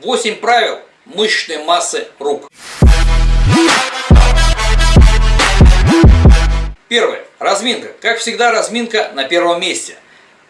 8 правил мышечной массы рук. Первое. Разминка. Как всегда, разминка на первом месте.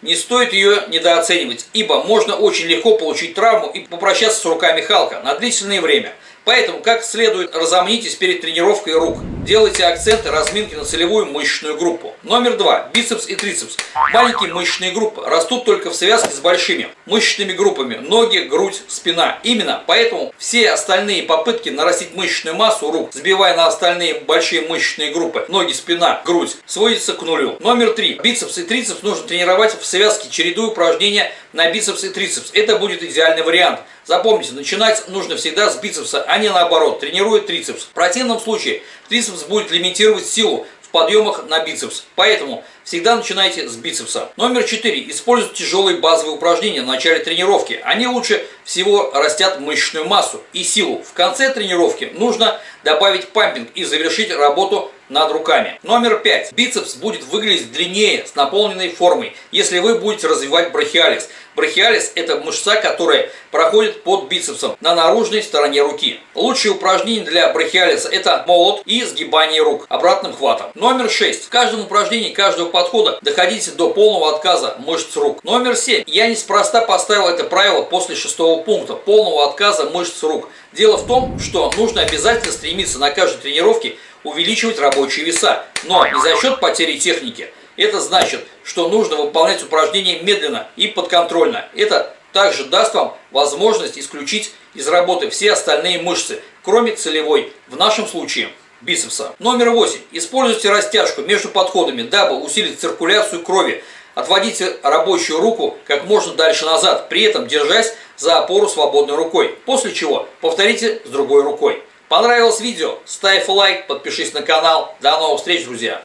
Не стоит ее недооценивать, ибо можно очень легко получить травму и попрощаться с руками Халка на длительное время – Поэтому, как следует, разомнитесь перед тренировкой рук. Делайте акценты разминки на целевую мышечную группу. Номер два. Бицепс и трицепс. Маленькие мышечные группы растут только в связке с большими мышечными группами. Ноги, грудь, спина. Именно поэтому все остальные попытки нарастить мышечную массу рук, сбивая на остальные большие мышечные группы, ноги, спина, грудь, сводится к нулю. Номер три. Бицепс и трицепс нужно тренировать в связке, чередуя упражнения на бицепс и трицепс. Это будет идеальный вариант. Запомните, начинать нужно всегда с бицепса, а не наоборот, тренируя трицепс. В противном случае трицепс будет лимитировать силу в подъемах на бицепс. Поэтому всегда начинайте с бицепса. Номер 4. Используйте тяжелые базовые упражнения в начале тренировки. Они лучше всего растят мышечную массу и силу. В конце тренировки нужно добавить пампинг и завершить работу над руками. Номер 5. Бицепс будет выглядеть длиннее с наполненной формой, если вы будете развивать брахиалис. Брахиалис – это мышца, которая проходит под бицепсом на наружной стороне руки. Лучшие упражнения для брахиалиса – это молот и сгибание рук обратным хватом. Номер 6. В каждом упражнении каждого подхода доходите до полного отказа мышц рук. Номер 7. Я неспроста поставил это правило после шестого пункта – полного отказа мышц рук. Дело в том, что нужно обязательно стремиться на каждой тренировке увеличивать рабочие веса, но не за счет потери техники. Это значит, что нужно выполнять упражнения медленно и подконтрольно. Это также даст вам возможность исключить из работы все остальные мышцы, кроме целевой, в нашем случае бицепса. Номер 8. Используйте растяжку между подходами, дабы усилить циркуляцию крови. Отводите рабочую руку как можно дальше назад, при этом держась за опору свободной рукой. После чего повторите с другой рукой. Понравилось видео? Ставь лайк, подпишись на канал. До новых встреч, друзья!